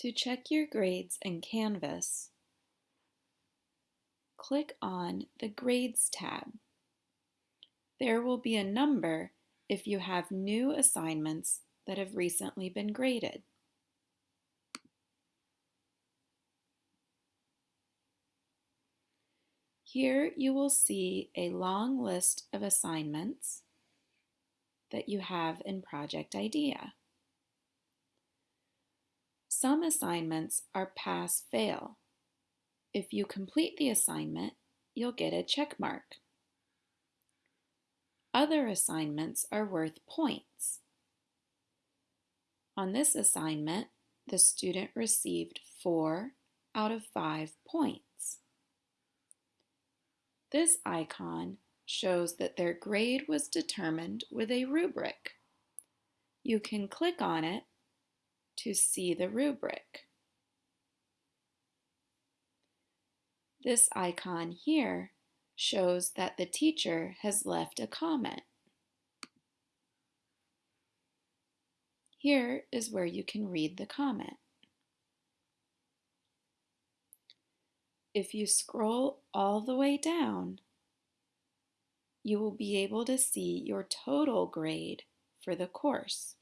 To check your grades in Canvas, click on the Grades tab. There will be a number if you have new assignments that have recently been graded. Here you will see a long list of assignments that you have in Project IDEA. Some assignments are pass-fail. If you complete the assignment, you'll get a check mark. Other assignments are worth points. On this assignment, the student received 4 out of 5 points. This icon shows that their grade was determined with a rubric. You can click on it to see the rubric. This icon here shows that the teacher has left a comment. Here is where you can read the comment. If you scroll all the way down, you will be able to see your total grade for the course.